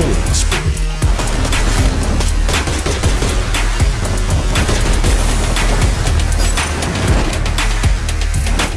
Sports.